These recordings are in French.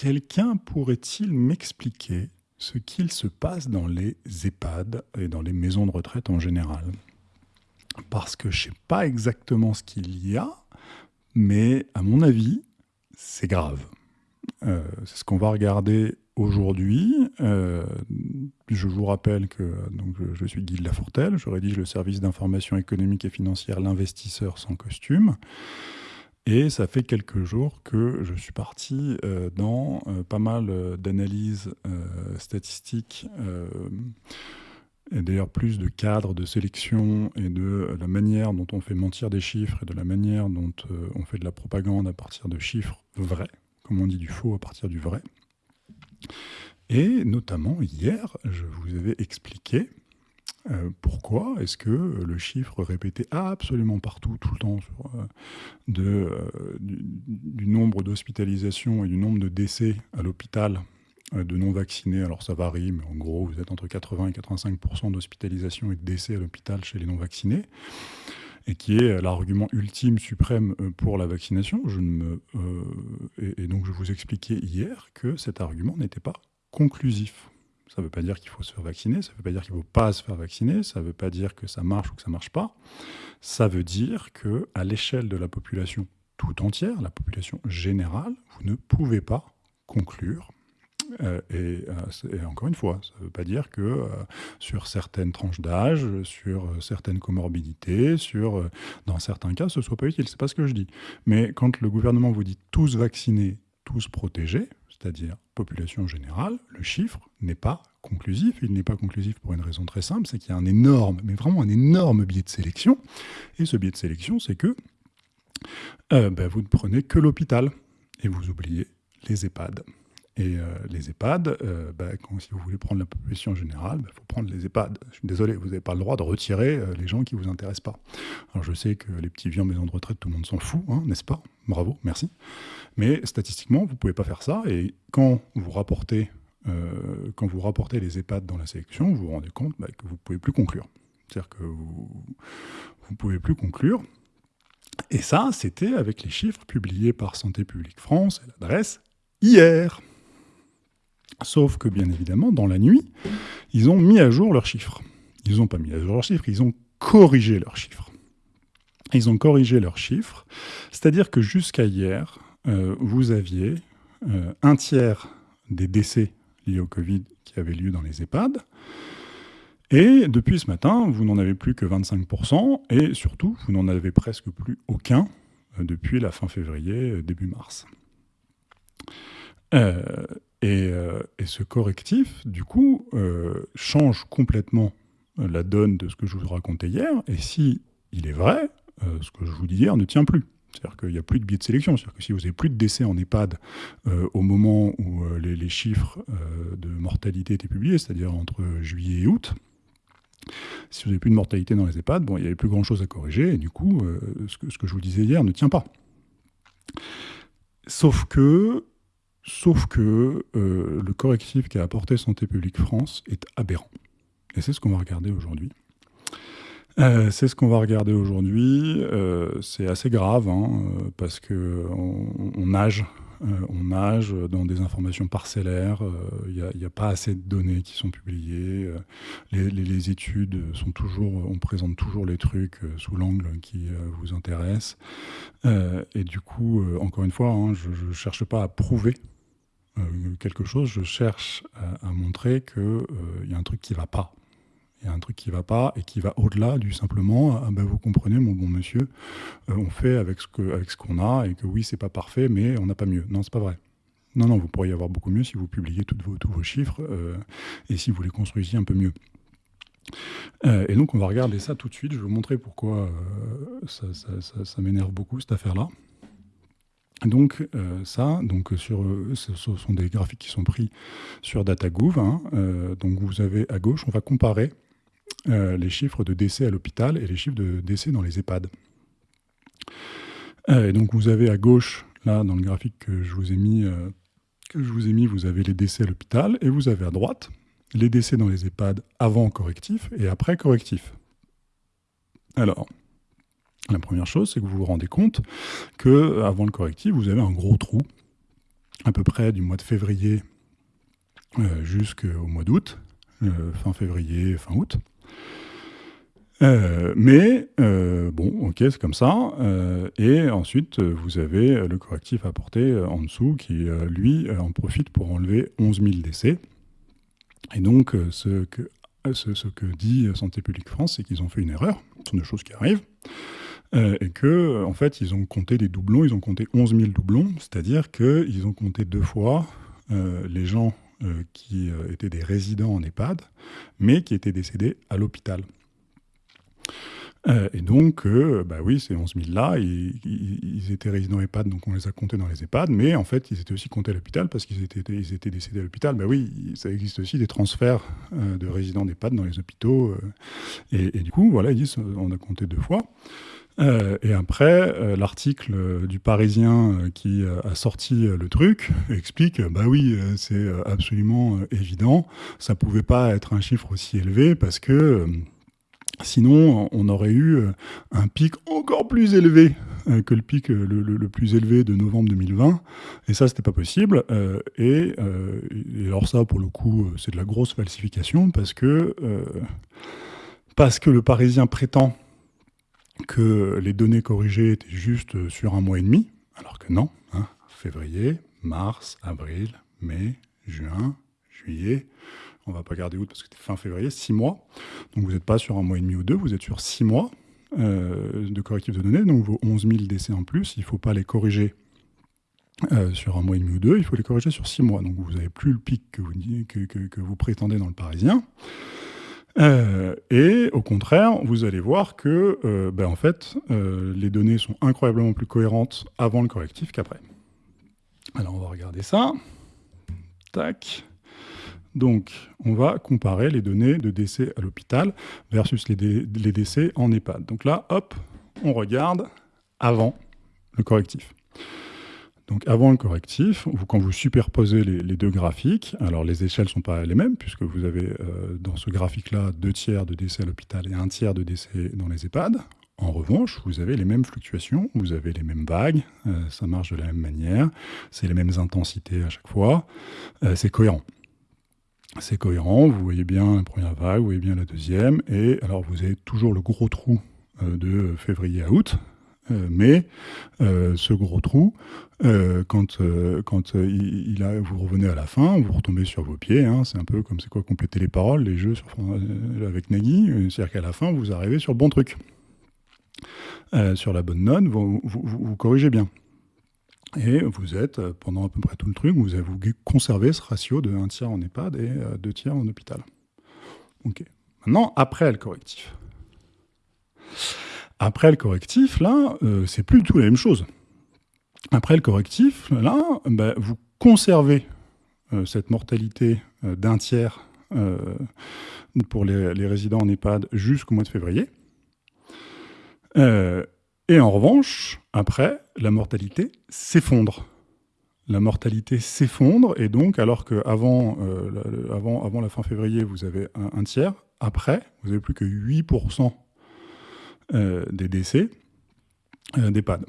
quelqu'un pourrait-il m'expliquer ce qu'il se passe dans les EHPAD et dans les maisons de retraite en général? Parce que je ne sais pas exactement ce qu'il y a, mais à mon avis, c'est grave. Euh, c'est ce qu'on va regarder aujourd'hui. Euh, je vous rappelle que je, suis Guy Lafortelle, je rédige le service d'information économique et financière L'investisseur sans costume. Et ça fait quelques jours que je suis parti euh, dans pas mal d'analyses statistiques et d'ailleurs plus de cadres de sélection et de la manière dont on fait mentir des chiffres et de la manière dont on fait de la propagande à partir de chiffres vrais comme on dit, du faux à partir du vrai. Et notamment, hier, je vous avais expliqué euh, pourquoi est-ce que le chiffre répété absolument partout, tout le temps, euh, de, euh, du, nombre d'hospitalisations et du nombre de décès à l'hôpital de non-vaccinés, alors ça varie, mais en gros, vous êtes entre 80 et 85% d'hospitalisation et de décès à l'hôpital chez les non-vaccinés, et qui est l'argument ultime, suprême euh, pour la vaccination. Je me, euh, et, donc je vous expliquais hier que cet argument n'était pas conclusif. Ça ne veut pas dire qu'il faut se faire vacciner, ça ne veut pas dire qu'il ne faut pas se faire vacciner, ça ne veut pas dire que ça marche ou que ça ne marche pas. Ça veut dire qu'à l'échelle de la population tout entière, la population générale, vous ne pouvez pas conclure euh, euh, et, encore une fois, ça ne veut pas dire que euh, sur certaines tranches d'âge, sur certaines comorbidités, sur, dans certains cas, ce ne soit pas utile. Ce n'est pas ce que je dis. Mais quand le gouvernement vous dit tous vaccinés, tous protégés, c'est-à-dire population générale, le chiffre n'est pas conclusif. Il n'est pas conclusif pour une raison très simple, c'est qu'il y a un énorme, mais vraiment un énorme biais de sélection. Et ce biais de sélection, c'est que ben, vous ne prenez que l'hôpital et vous oubliez les EHPAD. Et euh, les EHPAD, euh, bah, si vous voulez prendre la population générale, il bah, faut prendre les EHPAD. Je suis désolé, vous n'avez pas le droit de retirer euh, les gens qui ne vous intéressent pas. Alors je sais que les petits vieux en maison de retraite, tout le monde s'en fout, hein, n'est-ce pas? Bravo, merci. Mais statistiquement, vous ne pouvez pas faire ça. Et quand vous rapportez, quand vous rapportez les EHPAD dans la sélection, vous vous rendez compte bah, que vous ne pouvez plus conclure. C'est-à-dire que vous ne pouvez plus conclure. Et ça, c'était avec les chiffres publiés par Santé publique France l'adresse hier. Sauf que, bien évidemment, dans la nuit, ils ont mis à jour leurs chiffres. Ils n'ont pas mis à jour leurs chiffres, ils ont corrigé leurs chiffres. Ils ont corrigé leurs chiffres, c'est-à-dire que jusqu'à hier, euh, vous aviez euh, un tiers des décès liés au Covid qui avaient lieu dans les EHPAD, et depuis ce matin, vous n'en avez plus que 25%, et surtout, vous n'en avez presque plus aucun euh, depuis la fin février, début mars. Euh, et, ce correctif, du coup, euh, change complètement la donne de ce que je vous racontais hier. Et si il est vrai, euh, ce que je vous dis hier ne tient plus. C'est-à-dire qu'il n'y a plus de biais de sélection. C'est-à-dire que si vous n'avez plus de décès en EHPAD au moment où les, chiffres de mortalité étaient publiés, c'est-à-dire entre juillet et août, si vous n'avez plus de mortalité dans les EHPAD, bon, il n'y avait plus grand-chose à corriger, et du coup, ce, que, je vous disais hier ne tient pas. Sauf que Sauf que euh, le correctif qu'a apporté Santé publique France est aberrant. Et c'est ce qu'on va regarder aujourd'hui. Euh, c'est ce qu'on va regarder aujourd'hui. Euh, c'est assez grave hein, parce qu'on on nage, on nage dans des informations parcellaires. Il n'y a, pas assez de données qui sont publiées. Les, études sont toujours, on présente toujours les trucs sous l'angle qui vous intéresse. et du coup, encore une fois, hein, je ne cherche pas à prouver quelque chose, je cherche à, montrer qu'il euh, y a un truc qui ne va pas. Il y a un truc qui ne va pas et qui va au-delà du simplement ah ben, vous comprenez mon bon monsieur, euh, on fait avec ce qu'on ce qu'on a et que oui c'est pas parfait mais on n'a pas mieux. Non c'est pas vrai. Non non vous pourriez avoir beaucoup mieux si vous publiez vos, tous vos chiffres et si vous les construisiez un peu mieux. et donc on va regarder ça tout de suite. Je vais vous montrer pourquoi ça, m'énerve beaucoup cette affaire là. Donc euh, ça, donc sur, euh, ce sont des graphiques qui sont pris sur DataGouv. Hein. Euh, donc vous avez à gauche, on va comparer les chiffres de décès à l'hôpital et les chiffres de décès dans les EHPAD. et donc vous avez à gauche, là dans le graphique que je vous ai mis, que je vous ai mis, vous avez les décès à l'hôpital et vous avez à droite les décès dans les EHPAD avant correctif et après correctif. Alors, la première chose, c'est que vous vous rendez compte que avant le correctif, vous avez un gros trou à peu près du mois de février jusqu'au mois d'août, fin février, fin août. Euh, mais euh, bon, ok, c'est comme ça. Euh, et ensuite, vous avez le correctif apporté en dessous qui, lui, en profite pour enlever 11 000 décès. Et donc, ce que, ce, que dit Santé publique France, c'est qu'ils ont fait une erreur. Ce sont des choses qui arrivent. Et que, en fait, ils ont compté des doublons. Ils ont compté 11 000 doublons, c'est-à-dire qu'ils ont compté deux fois les gens qui étaient des résidents en EHPAD, mais qui étaient décédés à l'hôpital. Euh, et donc, euh, bah oui, ces 11 000 là, ils, étaient résidents EHPAD, donc on les a comptés dans les EHPAD, mais en fait, ils étaient aussi comptés à l'hôpital parce qu'ils étaient, décédés à l'hôpital. Bah oui, ça existe aussi des transferts euh, de résidents d'EHPAD dans les hôpitaux. Et, du coup, voilà, ils disent, on a compté deux fois. Et après, l'article du Parisien qui a sorti le truc explique, bah oui, c'est absolument évident, ça pouvait pas être un chiffre aussi élevé parce que Sinon, on aurait eu euh, un pic encore plus élevé euh, que le pic euh, le, plus élevé de novembre 2020. Et ça, c'était pas possible. et, alors ça, pour le coup, c'est de la grosse falsification parce que, parce que le Parisien prétend que les données corrigées étaient juste sur un mois et demi, alors que non. Hein. février, mars, avril, mai, juin, juillet, on va pas garder août parce que c'était fin février, six mois. Donc vous n'êtes pas sur un mois et demi ou deux, vous êtes sur six mois euh, de correctifs de données. Donc vos 11 000 décès en plus, il ne faut pas les corriger euh, sur un mois et demi ou deux, il faut les corriger sur six mois. Donc vous n'avez plus le pic que, vous, prétendez dans le Parisien. Euh, et au contraire, vous allez voir que ben, en fait, les données sont incroyablement plus cohérentes avant le correctif qu'après. Alors on va regarder ça. Tac. Donc, on va comparer les données de décès à l'hôpital versus les, décès en EHPAD. Donc là, hop, on regarde avant le correctif. Donc avant le correctif, quand vous superposez les, deux graphiques, alors les échelles ne sont pas les mêmes, puisque vous avez euh, dans ce graphique-là deux tiers de décès à l'hôpital et un tiers de décès dans les EHPAD. En revanche, vous avez les mêmes fluctuations, vous avez les mêmes vagues, euh, ça marche de la même manière, c'est les mêmes intensités à chaque fois, euh, c'est cohérent c'est cohérent, vous voyez bien la première vague, vous voyez bien la deuxième, et alors vous avez toujours le gros trou de février à août, mais euh, ce gros trou, quand, quand il, a, vous revenez à la fin, vous retombez sur vos pieds, hein, c'est un peu comme c'est quoi compléter les paroles, les jeux avec Nagui, c'est-à-dire qu'à la fin, vous arrivez sur le bon truc. sur la bonne note, vous corrigez bien. Et vous êtes, euh, pendant à peu près tout le truc, vous avez conservé ce ratio de 1 tiers en EHPAD et 2 euh, tiers en hôpital. Ok. Maintenant, après le correctif. Après le correctif, là, euh, c'est plus du tout la même chose. Après le correctif, là, bah, vous conservez cette mortalité d'un tiers pour les, résidents en EHPAD jusqu'au mois de février. Et en revanche, après, la mortalité s'effondre. La mortalité s'effondre, et donc, alors qu'avant euh, avant, avant la fin février, vous avez un, tiers, après, vous n'avez plus que 8% euh, des décès euh, d'EHPAD.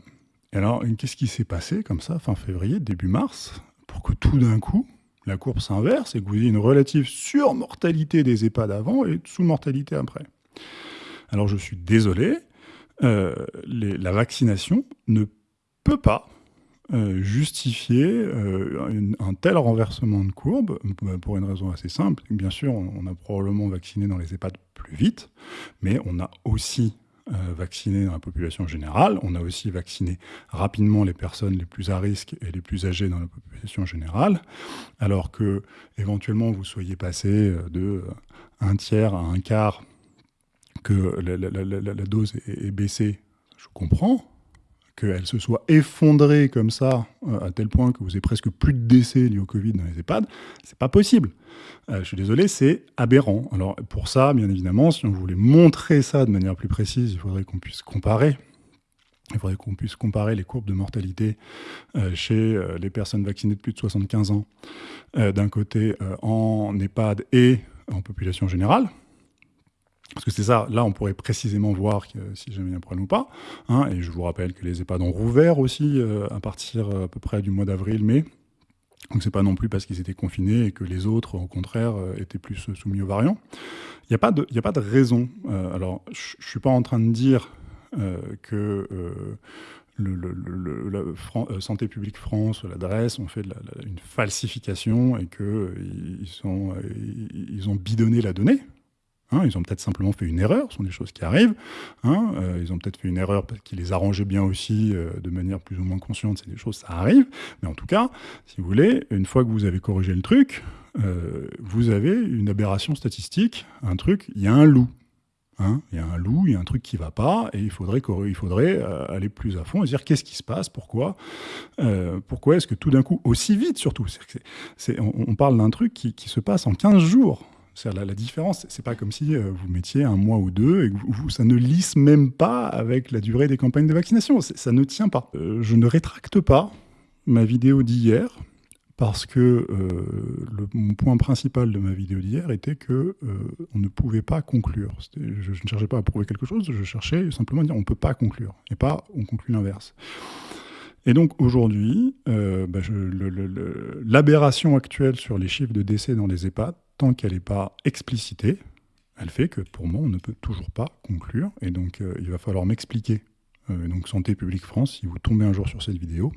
Alors, qu'est-ce qui s'est passé comme ça, fin février, début mars, pour que tout d'un coup, la courbe s'inverse et que vous ayez une relative surmortalité des EHPAD avant et sous-mortalité après? Alors, je suis désolé, euh, la vaccination ne peut pas justifier un tel renversement de courbe pour une raison assez simple. Bien sûr, on, a probablement vacciné dans les EHPAD plus vite, mais on a aussi vacciné dans la population générale. On a aussi vacciné rapidement les personnes les plus à risque et les plus âgées dans la population générale, alors que éventuellement vous soyez passé de un tiers à un quart que la, dose est, baissée, je comprends. Qu'elle se soit effondrée comme ça, euh, à tel point que vous avez presque plus de décès liés au Covid dans les EHPAD, c'est pas possible. Euh, je suis désolé, c'est aberrant. Alors pour ça, bien évidemment, si on voulait montrer ça de manière plus précise, il faudrait qu'on puisse comparer. Il faudrait qu'on puisse comparer les courbes de mortalité euh, chez les personnes vaccinées de plus de 75 ans, d'un côté en EHPAD et en population générale. Parce que c'est ça, là on pourrait précisément voir si jamais il y a un problème ou pas. Hein, et je vous rappelle que les EHPAD ont rouvert aussi euh, à partir euh, à peu près du mois d'avril, mai. Donc c'est pas non plus parce qu'ils étaient confinés et que les autres, au contraire, étaient plus soumis aux variants. Il n'y a, pas de, a pas de raison. alors, je suis pas en train de dire que la euh, Santé publique France, l'adresse, ont fait une falsification et qu'ils euh, euh, ils ont bidonné la donnée. Hein. ils ont peut-être simplement fait une erreur, ce sont des choses qui arrivent. Hein. ils ont peut-être fait une erreur parce qu'ils les arrangeaient bien aussi de manière plus ou moins consciente, c'est des choses, ça arrive. Mais en tout cas, si vous voulez, une fois que vous avez corrigé le truc, vous avez une aberration statistique, un truc, il y a un loup. Hein, il y a un loup, il y a un truc qui ne va pas, et il faudrait, il faudrait euh, aller plus à fond et dire qu'est-ce qui se passe, pourquoi, euh, pourquoi est-ce que tout d'un coup, aussi vite surtout, on, parle d'un truc qui, se passe en 15 jours. La, la, différence, c'est pas comme si euh, vous mettiez un mois ou deux et que ça ne lisse même pas avec la durée des campagnes de vaccination. Ça ne tient pas. je ne rétracte pas ma vidéo d'hier, parce que euh, mon point principal de ma vidéo d'hier était que euh, on ne pouvait pas conclure. Je, ne cherchais pas à prouver quelque chose, je cherchais simplement à dire on ne peut pas conclure, et pas on conclut l'inverse. Et donc aujourd'hui, euh, bah, l'aberration actuelle sur les chiffres de décès dans les EHPAD, qu'elle n'est pas explicitée, elle fait que pour moi, on ne peut toujours pas conclure. Et donc, il va falloir m'expliquer. donc, Santé publique France, si vous tombez un jour sur cette vidéo,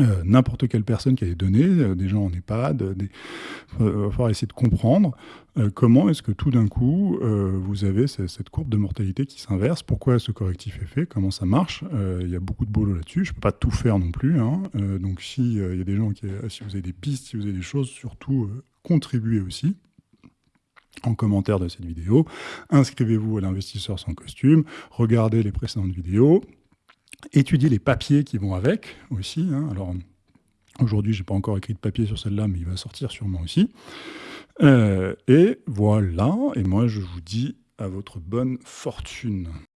euh, n'importe quelle personne qui a des données, euh, des gens en EHPAD, il va falloir essayer de comprendre euh, comment est-ce que tout d'un coup vous avez cette courbe de mortalité qui s'inverse, pourquoi ce correctif est fait, comment ça marche. Il y a beaucoup de boulot là-dessus, je ne peux pas tout faire non plus. Hein. donc s'il y a des gens qui, si vous avez des pistes, si vous avez des choses, surtout contribuez aussi en commentaire de cette vidéo. Inscrivez-vous à l'investisseur sans costume, regardez les précédentes vidéos, étudier les papiers qui vont avec aussi. Hein. Alors, aujourd'hui, je n'ai pas encore écrit de papier sur celle-là, mais il va sortir sûrement aussi. Euh, et voilà, et moi, je vous dis à votre bonne fortune.